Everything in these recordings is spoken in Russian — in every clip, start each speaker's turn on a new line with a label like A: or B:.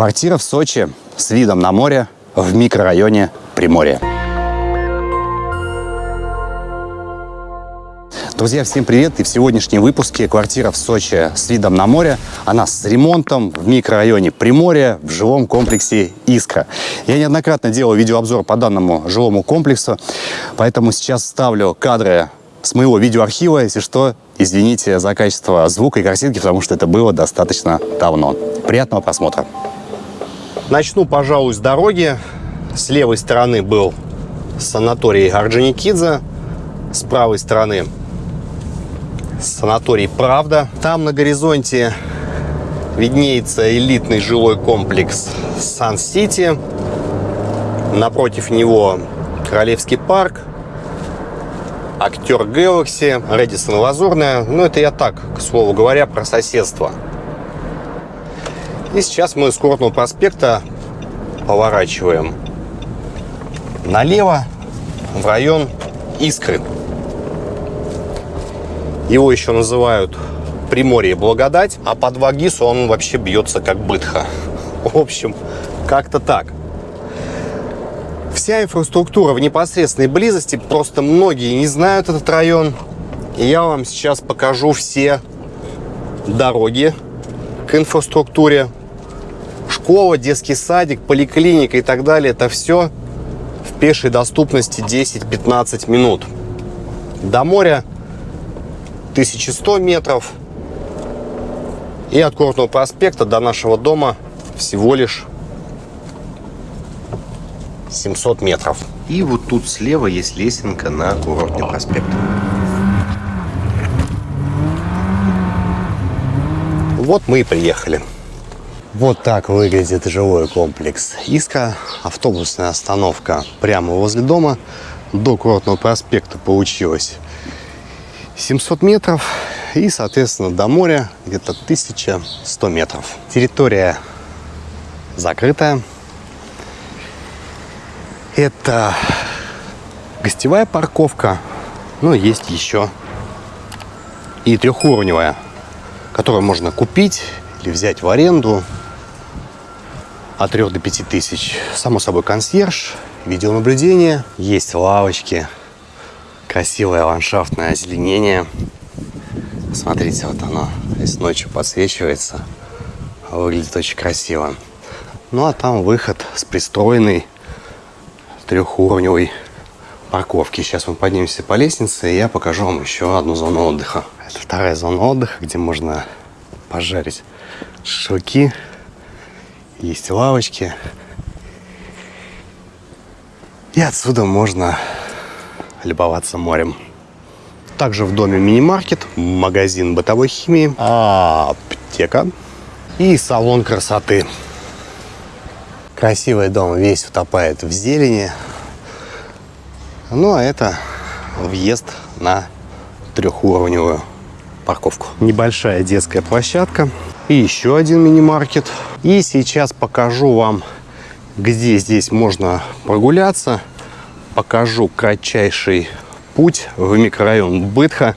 A: Квартира в Сочи с видом на море в микрорайоне Приморье. Друзья, всем привет! И в сегодняшнем выпуске квартира в Сочи с видом на море. Она с ремонтом в микрорайоне Приморье в жилом комплексе «Искра». Я неоднократно делал видеообзор по данному жилому комплексу, поэтому сейчас ставлю кадры с моего видеоархива. Если что, извините за качество звука и картинки, потому что это было достаточно давно. Приятного просмотра! Начну, пожалуй, с дороги. С левой стороны был санаторий Орджоникидзе, с правой стороны санаторий «Правда». Там на горизонте виднеется элитный жилой комплекс «Сан-Сити». Напротив него Королевский парк, актер Galaxy, Редисон Лазурная. Ну, это я так, к слову говоря, про соседство. И сейчас мы с Курортного проспекта поворачиваем налево в район Искры. Его еще называют Приморье Благодать, а под Вагису он вообще бьется как бытха. В общем, как-то так. Вся инфраструктура в непосредственной близости, просто многие не знают этот район. И я вам сейчас покажу все дороги к инфраструктуре. Школа, детский садик, поликлиника и так далее. Это все в пешей доступности 10-15 минут. До моря 1100 метров. И от Курортного проспекта до нашего дома всего лишь 700 метров. И вот тут слева есть лесенка на Курортный проспект. Вот мы и приехали. Вот так выглядит жилой комплекс Иска. Автобусная остановка прямо возле дома. До Курортного проспекта получилось 700 метров и, соответственно, до моря где-то 1100 метров. Территория закрытая. Это гостевая парковка, но есть еще и трехуровневая, которую можно купить или взять в аренду от 3 до 5 тысяч. Само собой консьерж, видеонаблюдение, есть лавочки, красивое ландшафтное озеленение. Смотрите, вот оно здесь ночью подсвечивается. Выглядит очень красиво. Ну а там выход с пристроенной трехуровневой парковки. Сейчас мы поднимемся по лестнице, и я покажу вам еще одну зону отдыха. Это вторая зона отдыха, где можно пожарить шашлыки. Есть лавочки. И отсюда можно любоваться морем. Также в доме мини-маркет, магазин бытовой химии, аптека и салон красоты. Красивый дом весь утопает в зелени. Ну, а это въезд на трехуровневую парковку. Небольшая детская площадка и еще один мини-маркет. И сейчас покажу вам, где здесь можно прогуляться покажу кратчайший путь в микрорайон Бытха,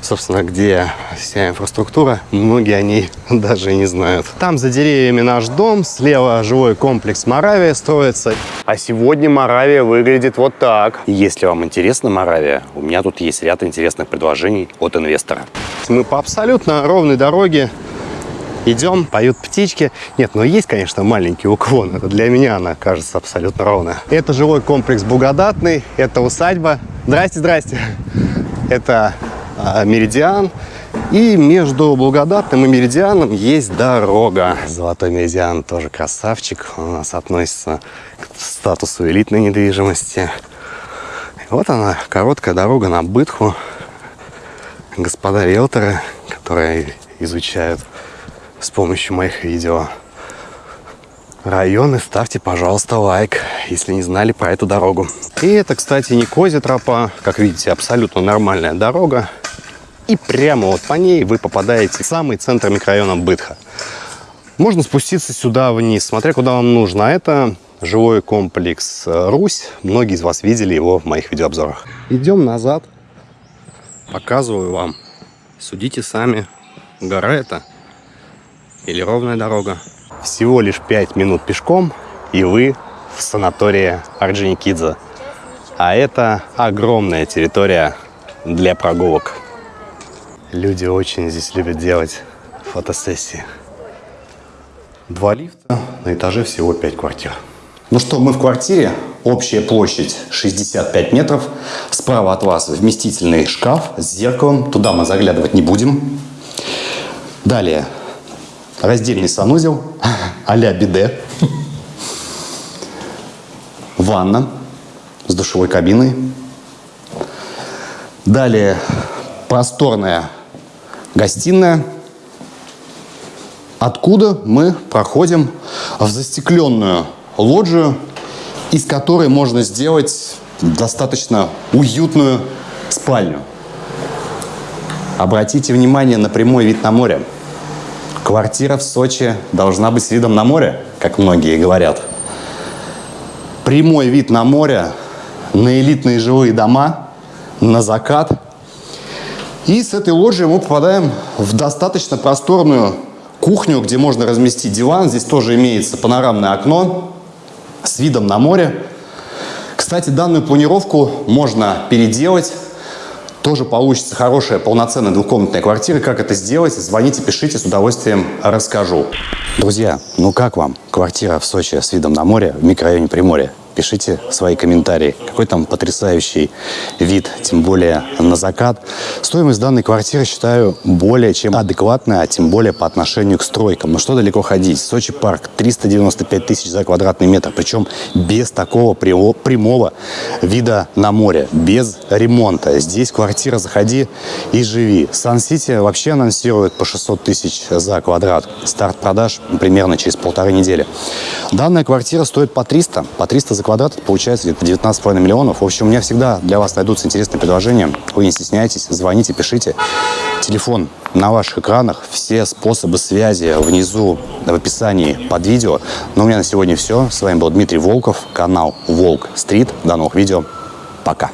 A: собственно, где вся инфраструктура, многие о ней даже не знают. Там за деревьями наш дом, слева жилой комплекс Моравия строится. А сегодня Моравия выглядит вот так. Если вам интересна Моравия, у меня тут есть ряд интересных предложений от инвестора. Мы по абсолютно ровной дороге идем, поют птички. Нет, но есть, конечно, маленький уклон. Это для меня она кажется абсолютно ровная. Это жилой комплекс Благодатный, это усадьба. Здрасте, здрасте. Это а, Меридиан. И между Благодатным и Меридианом есть дорога. Золотой Меридиан тоже красавчик. У нас относится к статусу элитной недвижимости. Вот она, короткая дорога на Бытху. Господа риэлторы, которые изучают с помощью моих видео. Районы ставьте, пожалуйста, лайк, если не знали про эту дорогу. И это, кстати, не Козя тропа. Как видите, абсолютно нормальная дорога. И прямо вот по ней вы попадаете в самый центр микрорайона Бытха. Можно спуститься сюда вниз, смотря куда вам нужно. А это жилой комплекс Русь. Многие из вас видели его в моих видеообзорах. Идем назад. Показываю вам. Судите сами. Гора это или ровная дорога. Всего лишь 5 минут пешком, и вы в санатории Орджоникидзе. А это огромная территория для прогулок. Люди очень здесь любят делать фотосессии. Два лифта, на этаже всего 5 квартир. Ну что, мы в квартире. Общая площадь 65 метров. Справа от вас вместительный шкаф с зеркалом. Туда мы заглядывать не будем. Далее раздельный санузел а-ля биде. Ванна с душевой кабиной. Далее просторная гостиная, откуда мы проходим в застекленную лоджию, из которой можно сделать достаточно уютную спальню. Обратите внимание на прямой вид на море. Квартира в Сочи должна быть с видом на море, как многие говорят. Прямой вид на море, на элитные жилые дома, на закат. И с этой лоджии мы попадаем в достаточно просторную кухню, где можно разместить диван. Здесь тоже имеется панорамное окно с видом на море. Кстати, данную планировку можно переделать. Тоже получится хорошая полноценная двухкомнатная квартира. Как это сделать? Звоните, пишите, с удовольствием расскажу. Друзья, ну как вам квартира в Сочи с видом на море в микрорайоне Приморья? Пишите свои комментарии. Какой там потрясающий вид, тем более на закат. Стоимость данной квартиры считаю более чем адекватная, а тем более по отношению к стройкам. Но что далеко ходить? Сочи парк 395 тысяч за квадратный метр, причем без такого прямого вида на море, без ремонта. Здесь квартира заходи и живи. Сан-Сити вообще анонсирует по 600 тысяч за квадрат. Старт продаж примерно через полторы недели. Данная квартира стоит по 300, по 300 за квадрат, получается где-то 19,5 миллионов. В общем, у меня всегда для вас найдутся интересные предложения. Вы не стесняйтесь, звоните, пишите. Телефон на ваших экранах, все способы связи внизу в описании под видео. Но у меня на сегодня все. С вами был Дмитрий Волков, канал Волк Стрит. До новых видео. Пока.